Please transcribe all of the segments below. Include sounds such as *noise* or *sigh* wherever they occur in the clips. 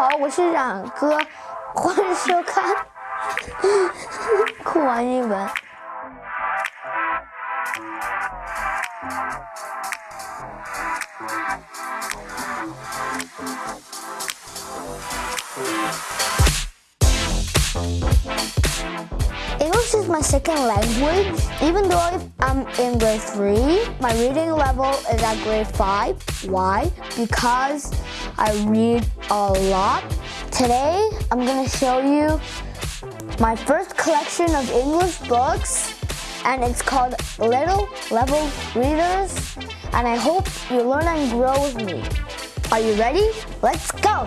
好，我是冉哥，欢迎收看 *laughs* 酷玩英文。My second language. Even though I'm in grade 3, my reading level is at grade 5. Why? Because I read a lot. Today, I'm gonna show you my first collection of English books and it's called Little Level Readers and I hope you learn and grow with me. Are you ready? Let's go!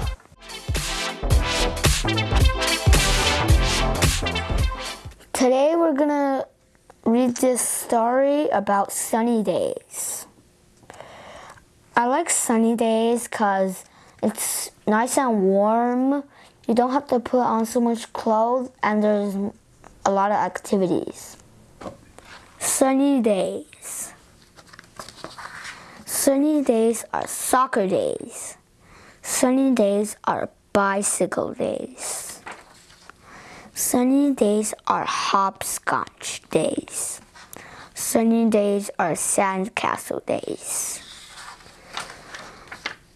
Today we're gonna read this story about sunny days. I like sunny days because it's nice and warm. You don't have to put on so much clothes and there's a lot of activities. Sunny days. Sunny days are soccer days. Sunny days are bicycle days. Sunny days are hopscotch days. Sunny days are sandcastle days.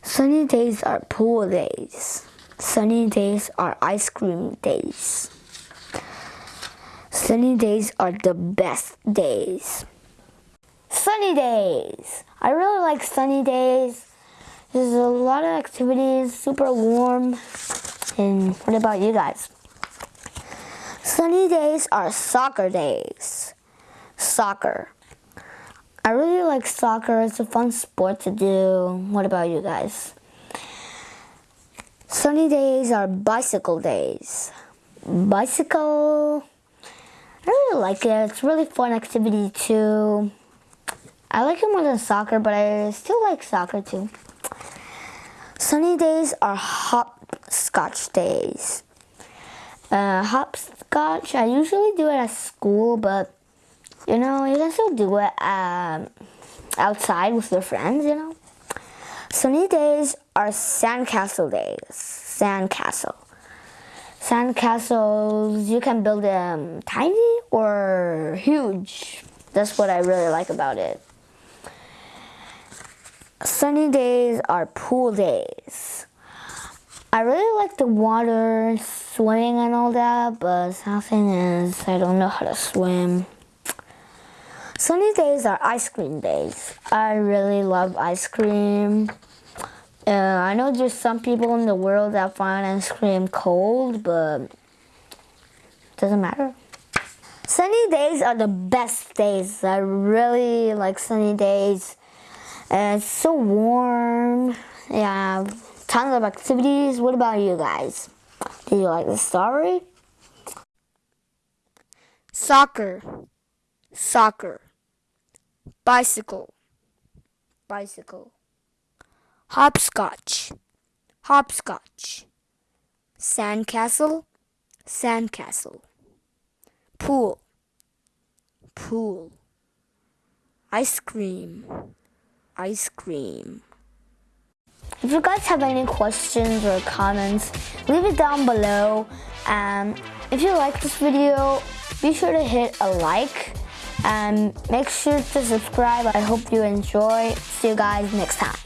Sunny days are pool days. Sunny days are ice cream days. Sunny days are the best days. Sunny days. I really like sunny days. There's a lot of activities, super warm. And what about you guys? Sunny days are soccer days. Soccer. I really like soccer. It's a fun sport to do. What about you guys? Sunny days are bicycle days. Bicycle. I really like it. It's really fun activity too. I like it more than soccer, but I still like soccer too. Sunny days are hopscotch days. Uh, hopscotch, I usually do it at school, but you know, you can still do it um, outside with your friends, you know. Sunny days are sandcastle days. Sandcastle. Sandcastles, you can build them tiny or huge. That's what I really like about it. Sunny days are pool days. I really like the water, swimming and all that, but something is I don't know how to swim. Sunny days are ice cream days. I really love ice cream. Uh, I know there's some people in the world that find ice cream cold, but it doesn't matter. Sunny days are the best days. I really like sunny days. And it's so warm. Yeah, tons of activities. What about you guys? Do you like the story? Soccer. Soccer. Bicycle. Bicycle. Hopscotch. Hopscotch. Sandcastle. Sandcastle. Pool. Pool. Ice cream ice cream. If you guys have any questions or comments, leave it down below. And if you like this video, be sure to hit a like and make sure to subscribe. I hope you enjoy. See you guys next time.